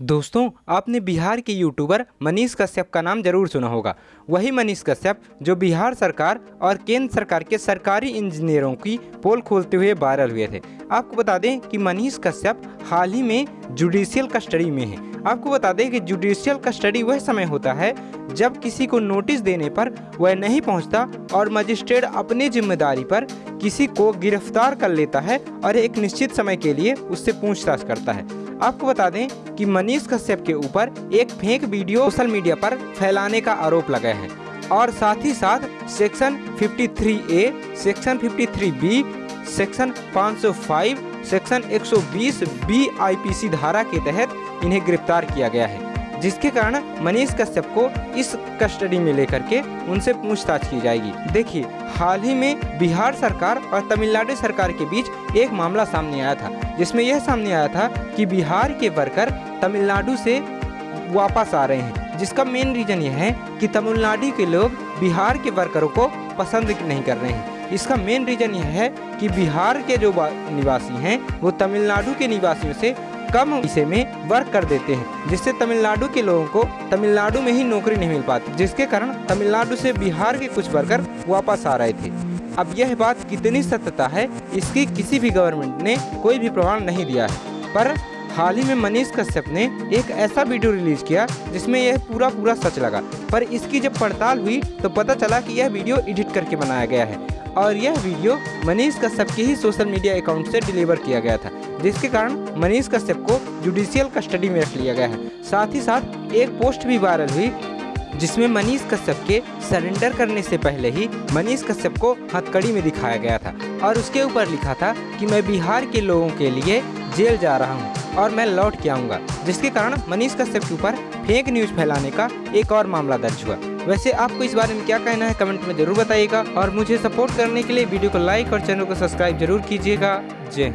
दोस्तों, आपने बिहार के यूट्यूबर मनीष कश्यप का नाम ज़रूर सुना होगा। वही मनीष कश्यप, जो बिहार सरकार और केंद्र सरकार के सरकारी इंजीनियरों की पोल खोलते हुए वायरल हुए थे। आपको बता दें कि मनीष कश्यप हाल ही में जुडिशियल कस्टडी में है। आपको बता दें कि जुडिशियल कस्टडी वह समय होता है, जब किसी को नोटिस देने पर वह नहीं पहुँचता और मजिस्ट्रेट अपनी ज़िम्मेदारी पर किसी को गिरफ़्तार कर लेता है और एक निश्चित समय के लिए उससे पूछताछ करता है। आपको बता दें कि मनीष कश्यप के ऊपर एक फेक वीडियो सोशल मीडिया पर फैलाने का आरोप लगा है। और साथ ही साथ section 53 A, section 53 B, section 505 section 120 B IPC धारा के तहत इन्हें गिरफ़्तार किया गया है। जिसके कारण मनीष कश्यप को इस कस्टडी में लेकर के उनसे पूछताछ की जाएगी। देखिए, हाल ही में बिहार सरकार और तमिलनाडु सरकार के बीच एक मामला सामने आया था, जिसमें यह सामने आया था कि बिहार के वर्कर तमिलनाडु से वापस आ रहे हैं, जिसका मेन रीज़न यह है कि तमिलनाडु के लोग बिहार के वर्करों को पसंद नहीं कर रहे हैं। इसका मेन रीज़न यह है कि बिहार के जो निवासी हैं, वो तमिलनाडु के निवासियों से कम हिस्से में वर्क कर देते हैं, जिससे तमिलनाडु के लोगों को तमिलनाडु में ही नौकरी नहीं मिल पाती, जिसके कारण तमिलनाडु से बिहार के कुछ वर्कर वापस आ रहे थे। अब यह बात कितनी सत्यता है, इसकी किसी भी गवर्नमेंट ने कोई भी प्रमाण नहीं दिया है। पर हाल ही में मनीष कश्यप ने एक ऐसा वीडियो रिलीज़ किया, जिसमें यह पूरा पूरा सच लगा। पर इसकी जब पड़ताल हुई तो पता चला कि यह वीडियो एडिट करके बनाया गया है। और यह वीडियो मनीष कश्यप के ही सोशल मीडिया अकाउंट से डिलीवर किया गया था, जिसके कारण मनीष कश्यप को जुडिशियल कस्टडी में रख लिया गया है। साथ ही साथ, एक पोस्ट भी वायरल हुई, जिसमें मनीष कश्यप के सरेंडर करने से पहले ही मनीष कश्यप को हथकड़ी में दिखाया गया था और उसके ऊपर लिखा था कि मैं बिहार के लोगों के लिए जेल जा रहा हूँ और मैं लौट के आऊँगा, जिसके कारण मनीष कश्यप के ऊपर फेक न्यूज़ फैलाने का एक और मामला दर्ज हुआ। वैसे आपको इस बारे में क्या कहना है, कमेंट में ज़रूर बताइएगा। और मुझे सपोर्ट करने के लिए वीडियो को लाइक और चैनल को सब्सक्राइब ज़रूर कीजिएगा। जय